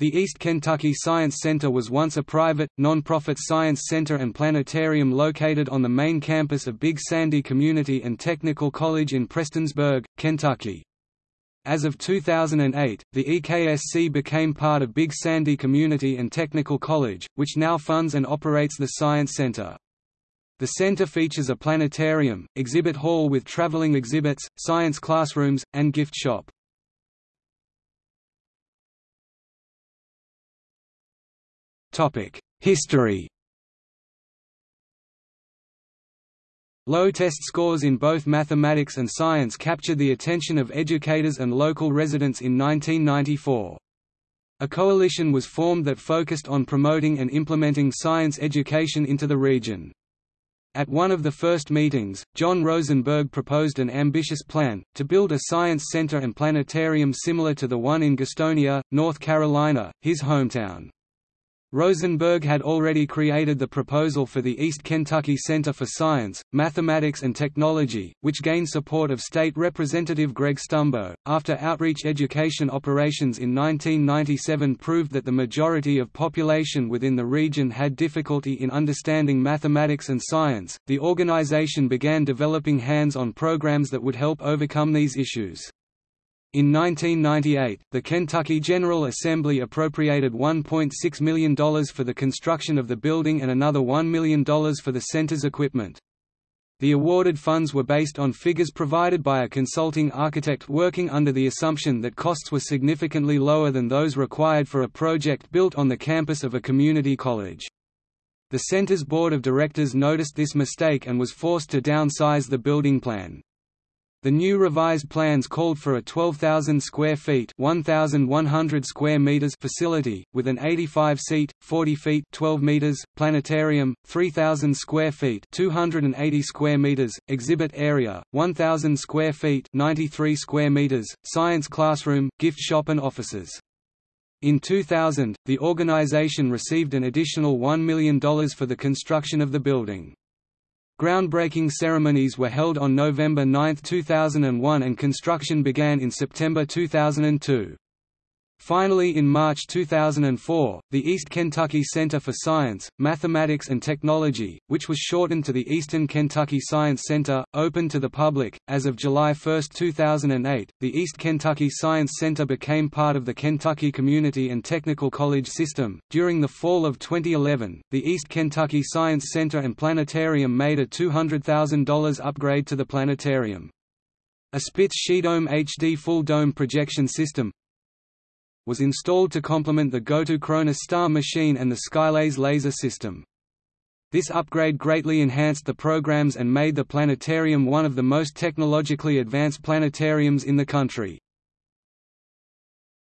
The East Kentucky Science Center was once a private, non-profit science center and planetarium located on the main campus of Big Sandy Community and Technical College in Prestonsburg, Kentucky. As of 2008, the EKSC became part of Big Sandy Community and Technical College, which now funds and operates the Science Center. The center features a planetarium, exhibit hall with traveling exhibits, science classrooms, and gift shop. History Low test scores in both mathematics and science captured the attention of educators and local residents in 1994. A coalition was formed that focused on promoting and implementing science education into the region. At one of the first meetings, John Rosenberg proposed an ambitious plan, to build a science center and planetarium similar to the one in Gastonia, North Carolina, his hometown. Rosenberg had already created the proposal for the East Kentucky Center for Science, Mathematics and Technology, which gained support of State Representative Greg Stumbo. After outreach education operations in 1997 proved that the majority of population within the region had difficulty in understanding mathematics and science, the organization began developing hands on programs that would help overcome these issues. In 1998, the Kentucky General Assembly appropriated $1.6 million for the construction of the building and another $1 million for the center's equipment. The awarded funds were based on figures provided by a consulting architect working under the assumption that costs were significantly lower than those required for a project built on the campus of a community college. The center's board of directors noticed this mistake and was forced to downsize the building plan. The new revised plans called for a 12,000 square feet (1,100 square meters) facility with an 85-seat, 40 feet (12 meters) planetarium, 3,000 square feet (280 square meters) exhibit area, 1,000 square feet (93 square meters) science classroom, gift shop and offices. In 2000, the organization received an additional $1 million for the construction of the building. Groundbreaking ceremonies were held on November 9, 2001 and construction began in September 2002. Finally in March 2004, the East Kentucky Center for Science, Mathematics and Technology, which was shortened to the Eastern Kentucky Science Center, opened to the public. As of July 1, 2008, the East Kentucky Science Center became part of the Kentucky Community and Technical College system. During the fall of 2011, the East Kentucky Science Center and Planetarium made a $200,000 upgrade to the planetarium. A Spitz SciDome HD full dome projection system, was installed to complement the GOTO Chronos star machine and the Skylaze laser system. This upgrade greatly enhanced the programs and made the planetarium one of the most technologically advanced planetariums in the country.